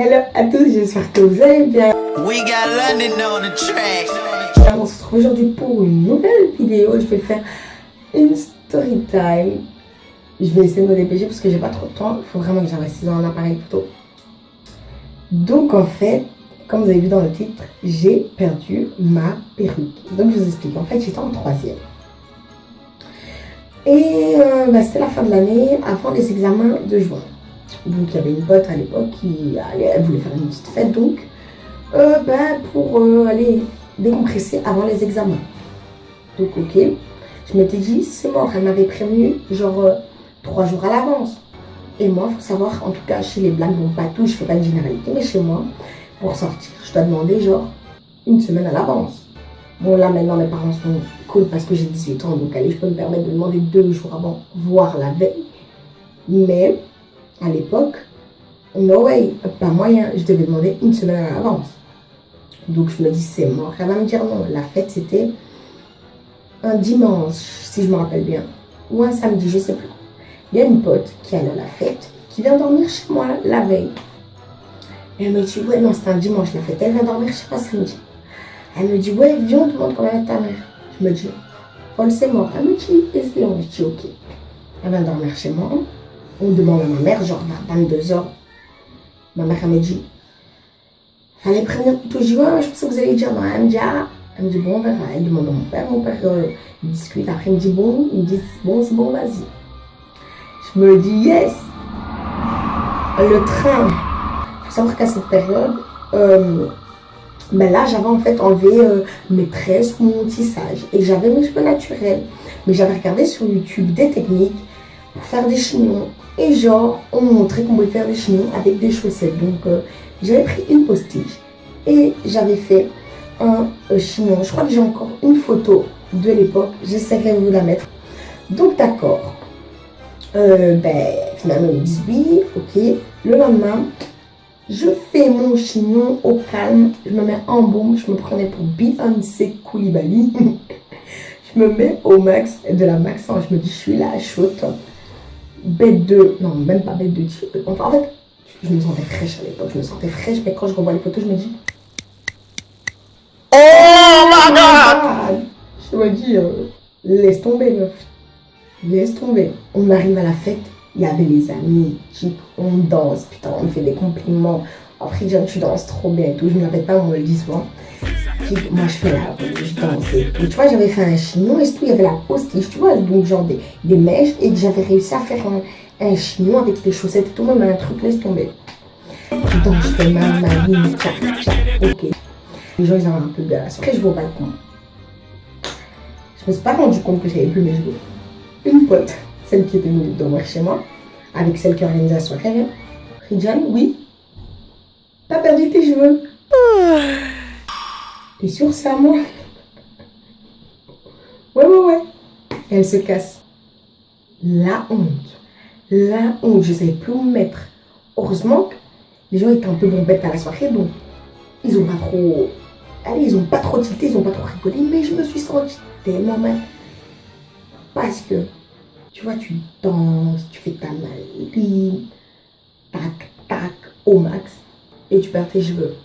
Hello à tous, j'espère que vous allez bien. We got London on the track. On se retrouve aujourd'hui pour une nouvelle vidéo. Je vais faire une story time. Je vais essayer de me dépêcher parce que j'ai pas trop de temps. Il faut vraiment que j'investisse dans un appareil photo. Donc en fait, comme vous avez vu dans le titre, j'ai perdu ma perruque. Donc je vous explique. En fait, j'étais en troisième. Et euh, bah, c'était la fin de l'année, avant les examens de juin. Donc il y avait une pote à l'époque qui elle voulait faire une petite fête donc euh, ben, pour euh, aller décompresser avant les examens. Donc ok, je m'étais dit c'est mort, elle m'avait prévenu genre trois jours à l'avance. Et moi, il faut savoir, en tout cas chez les blagues, bon pas tout, je fais pas de généralité, mais chez moi, pour sortir, je dois demander genre une semaine à l'avance. Bon là maintenant mes parents sont cool parce que j'ai 18 ans, donc allez, je peux me permettre de demander deux jours avant, voire la veille. Mais à l'époque, no way, pas moyen, je devais demander une semaine à l'avance. Donc je me dis c'est mort, elle va me dire non. La fête c'était un dimanche, si je me rappelle bien, ou un samedi, je sais plus. Il y a une pote qui allait à la fête, qui vient dormir chez moi la veille. Elle me dit, ouais, non, c'est un dimanche la fête. Elle vient dormir chez moi samedi. Elle me dit, ouais, viens, on te demande comment ta mère. Je me dis, Paul, c'est mort. Elle me dit, est-ce Je dis, ok. Elle vient dormir chez moi. On demande à ma mère, genre vers 22h. Ma mère, elle me dit, fallait prévenir plutôt. Ouais, je pensais que vous allez dire non. Elle me dit, ah. Elle me dit, bon, on verra. Elle demande à mon père. Mon père, euh, il discute. Après, il me dit, bon, il me dit, bon, c'est bon, vas-y. Je me dis, yes. Le train. Il faut savoir qu'à cette période, euh, ben là, j'avais en fait enlevé euh, mes tresses, mon tissage. Et j'avais mes cheveux naturels. Mais j'avais regardé sur YouTube des techniques faire des chignons. Et genre, on montrait qu'on pouvait faire des chignons avec des chaussettes. Donc, euh, j'avais pris une postiche. Et j'avais fait un euh, chignon. Je crois que j'ai encore une photo de l'époque. J'essaierai de vous la mettre. Donc, d'accord. ben, finalement, ils me disent oui, ok. Le lendemain, je fais mon chignon au calme, je me mets en bombe, je me prenais pour Beyoncé Koulibaly. je me mets au max, de la max, je me dis, je suis là, chaude. Bête de, non, même pas bête de, enfin, en fait, je me sentais fraîche à l'époque, je me sentais fraîche, mais quand je revois les photos, je me dis, Oh my god! Je me dis, euh, laisse tomber, meuf. Laisse tomber. On arrive à la fête, il y avait les amis, on danse, putain, on me fait des compliments. Après, tu danses trop bien et tout. Je ne rappelle pas, on me le dit souvent. Moi, je fais la je danse et Tu vois, j'avais fait un chignon et tout, il y avait la postiche, tu vois, donc genre des, des mèches et que j'avais réussi à faire un, un, chignon avec des chaussettes et tout, même un truc, laisse tomber. Donc, je fais ma, ma ligne, tchac, tchac, ok. Les gens, ils avaient un peu de Après, je vais au balcon. Je me suis pas rendu compte que j'avais plus mes cheveux. Une pote celle qui était venue dormir chez moi, avec celle qui organisait la soirée. Ridjan, oui. T'as perdu tes cheveux. T'es sûre, c'est à moi? Ouais, ouais, ouais. Elle se casse. La honte. La honte. Je ne savais plus où me mettre. Heureusement que les gens étaient un peu bombettes à la soirée, donc ils ont pas trop. Allez, ils ont pas trop tilté, ils ont pas trop rigolé, mais je me suis sentie tellement mal. Parce que tu vois, tu danses, tu fais ta maline, tac, tac, au max, et tu perds tes cheveux.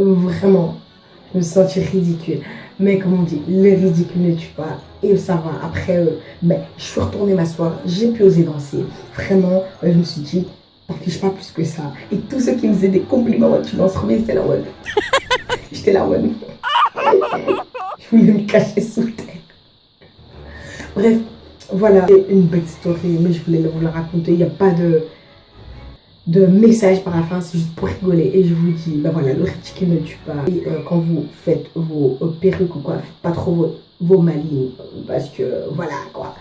Vraiment, je me sentais ridicule. Mais comme on dit, le ridicule ne tue pas. Et ça va. Après, euh, ben, je suis retournée m'asseoir. J'ai pu oser danser. Vraiment, je me suis dit, t'affiches pas plus que ça. Et tous ceux qui me faisaient des compliments, tu danses trop c'était la one. J'étais la one. Je voulais me cacher sous terre. Bref, voilà, une belle story, mais je voulais vous la raconter. Il n'y a pas de, de message par la fin, c'est juste pour rigoler. Et je vous dis, ben voilà, le ridicule ne tue pas. Et euh, quand vous faites vos euh, perruques ou quoi, faites pas trop vos, vos malines, parce que voilà quoi,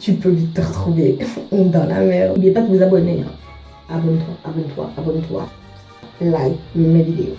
tu peux vite te retrouver dans la merde. N'oubliez pas de vous abonner. Hein. Abonne-toi, abonne-toi, abonne-toi. Like mes vidéos.